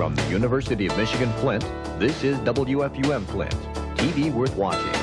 From the University of Michigan Flint, this is WFUM Flint, TV worth watching.